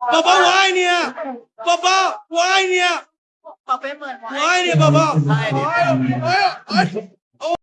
宝宝我爱你，宝宝我爱你，宝贝们，我我爱你，宝宝。爱你。哎呀哎呀哎呀！